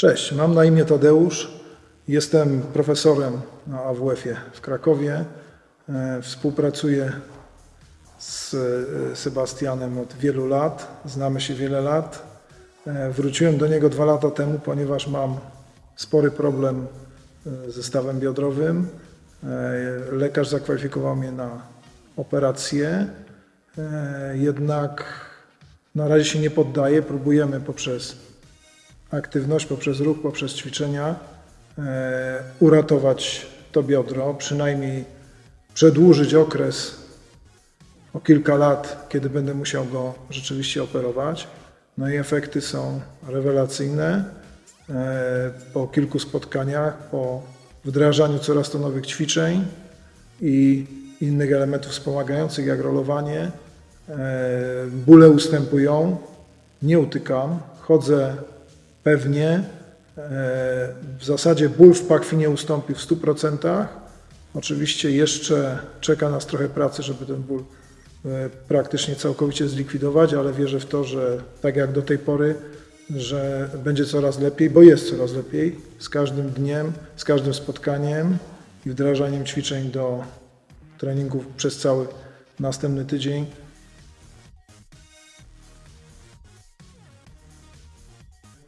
Cześć, mam na imię Tadeusz. Jestem profesorem na AWF-ie w Krakowie. E, Współpracuję z e, Sebastianem od wielu lat. Znamy się wiele lat. E, Wróciłem do niego dwa lata temu, ponieważ mam spory problem ze stawem biodrowym. Lekarz zakwalifikował mnie na operację, jednak na razie się nie poddaję. Próbujemy poprzez aktywność, poprzez ruch, poprzez ćwiczenia e, uratować to biodro, przynajmniej przedłużyć okres o kilka lat, kiedy będę musiał go rzeczywiście operować. No i efekty są rewelacyjne. E, Po kilku spotkaniach, po wdrażaniu coraz to nowych ćwiczeń i innych elementów wspomagających, jak rolowanie, e, bóle ustępują, nie utykam, chodzę pewnie. E, W zasadzie ból w pachwinie ustąpi w 100%. Oczywiście jeszcze czeka nas trochę pracy, żeby ten ból e, praktycznie całkowicie zlikwidować, ale wierzę w to, że tak jak do tej pory, że będzie coraz lepiej, bo jest coraz lepiej z każdym dniem, z każdym spotkaniem i wdrażaniem ćwiczeń do treningów przez cały następny tydzień.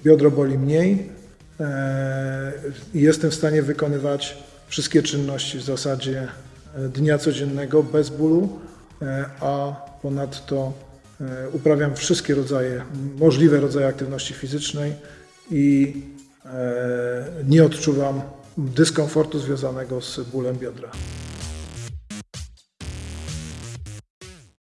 Biodro boli mniej e, i jestem w stanie wykonywać wszystkie czynności w zasadzie e, dnia codziennego bez bólu, e, a ponadto uprawiam wszystkie rodzaje, możliwe rodzaje aktywności fizycznej i nie odczuwam dyskomfortu związanego z bólem biodra.